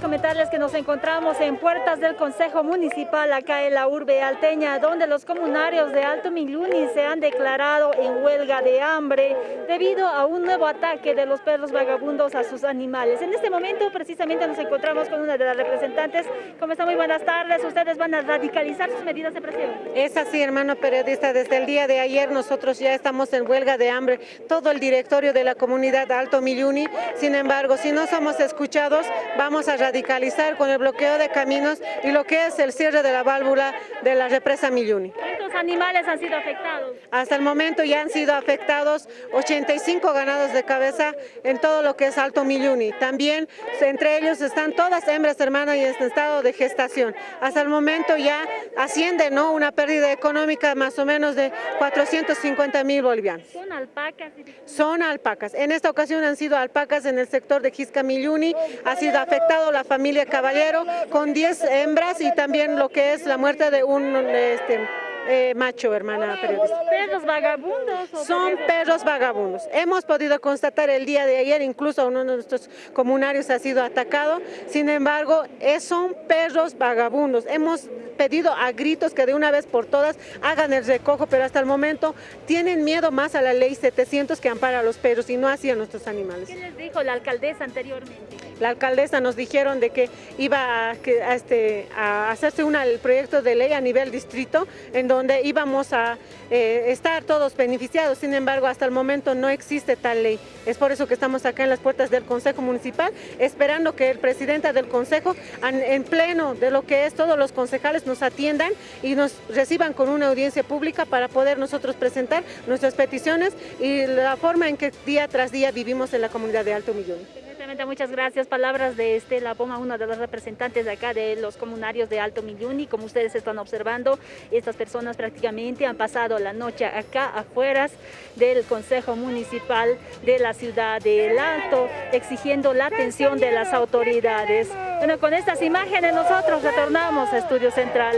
comentarles que nos encontramos en puertas del Consejo Municipal acá en la urbe alteña, donde los comunarios de Alto Miluni se han declarado en huelga de hambre debido a un nuevo ataque de los perros vagabundos a sus animales. En este momento precisamente nos encontramos con una de las representantes. ¿Cómo está? Muy buenas tardes. ¿Ustedes van a radicalizar sus medidas de presión? Es así, hermano periodista. Desde el día de ayer nosotros ya estamos en huelga de hambre, todo el directorio de la comunidad Alto Miluni. Sin embargo, si no somos escuchados, vamos a radicalizar con el bloqueo de caminos y lo que es el cierre de la válvula de la represa Milluni. ¿Cuántos animales han sido afectados? Hasta el momento ya han sido afectados 85 ganados de cabeza en todo lo que es Alto Milluni. También entre ellos están todas hembras hermanas y en estado de gestación. Hasta el momento ya asciende ¿no? una pérdida económica más o menos de 450 mil bolivianos. ¿Son alpacas? Son alpacas. En esta ocasión han sido alpacas en el sector de Quisca Milluni. Ha sido afectado la la familia Caballero con 10 hembras y también lo que es la muerte de un este, eh, macho, hermana periodista. ¿Perros vagabundos? Son perros vagabundos. Hemos podido constatar el día de ayer, incluso uno de nuestros comunarios ha sido atacado, sin embargo, son perros vagabundos. Hemos pedido a gritos que de una vez por todas hagan el recojo, pero hasta el momento tienen miedo más a la ley 700 que ampara a los perros y no así a nuestros animales. ¿Qué les dijo la alcaldesa anteriormente? La alcaldesa nos dijeron de que iba a, este, a hacerse el proyecto de ley a nivel distrito en donde íbamos a eh, estar todos beneficiados, sin embargo hasta el momento no existe tal ley. Es por eso que estamos acá en las puertas del Consejo Municipal esperando que el presidente del Consejo en pleno de lo que es todos los concejales nos atiendan y nos reciban con una audiencia pública para poder nosotros presentar nuestras peticiones y la forma en que día tras día vivimos en la comunidad de Alto Millón. Muchas gracias. Palabras de Estela Poma, una de las representantes de acá de los comunarios de Alto Milluni. Como ustedes están observando, estas personas prácticamente han pasado la noche acá afuera del Consejo Municipal de la ciudad de Alto, exigiendo la atención de las autoridades. Bueno, con estas imágenes nosotros retornamos a Estudio Central.